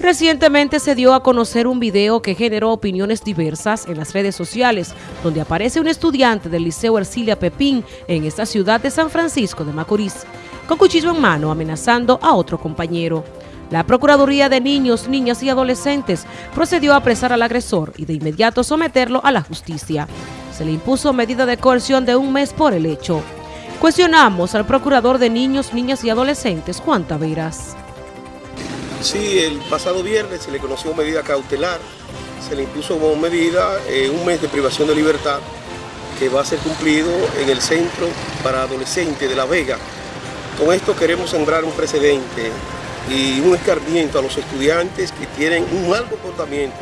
Recientemente se dio a conocer un video que generó opiniones diversas en las redes sociales, donde aparece un estudiante del Liceo Ercilia Pepín en esta ciudad de San Francisco de Macorís, con cuchillo en mano amenazando a otro compañero. La Procuraduría de Niños, Niñas y Adolescentes procedió a apresar al agresor y de inmediato someterlo a la justicia. Se le impuso medida de coerción de un mes por el hecho. Cuestionamos al Procurador de Niños, Niñas y Adolescentes, Juan Taveras. Sí, el pasado viernes se le conoció medida cautelar, se le impuso como medida eh, un mes de privación de libertad que va a ser cumplido en el Centro para Adolescentes de La Vega. Con esto queremos sembrar un precedente y un escarmiento a los estudiantes que tienen un mal comportamiento,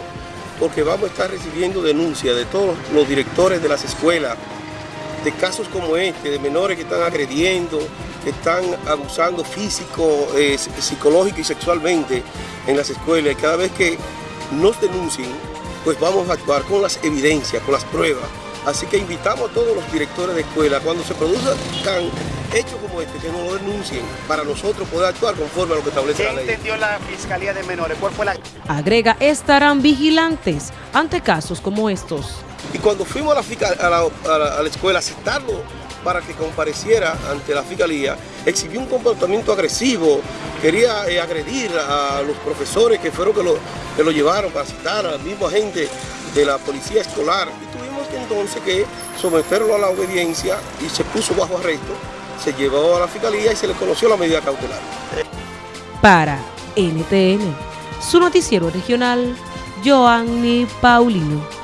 porque vamos a estar recibiendo denuncias de todos los directores de las escuelas, de casos como este, de menores que están agrediendo, que están abusando físico, eh, psicológico y sexualmente en las escuelas. Y cada vez que nos denuncien, pues vamos a actuar con las evidencias, con las pruebas. Así que invitamos a todos los directores de escuela, cuando se produzcan hechos como este, que no lo denuncien, para nosotros poder actuar conforme a lo que establece la ley. ¿Qué entendió la Fiscalía de Menores? ¿Cuál fue la...? Agrega, estarán vigilantes ante casos como estos. Y cuando fuimos a la, escuela a citarlo para que compareciera ante la fiscalía, exhibió un comportamiento agresivo, quería eh, agredir a los profesores que fueron que lo, que lo llevaron para citar al mismo agente de la policía escolar. Y tuvimos que entonces que someterlo a la obediencia y se puso bajo arresto, se llevó a la fiscalía y se le conoció la medida cautelar. Para NTN, su noticiero regional, Joanny Paulino.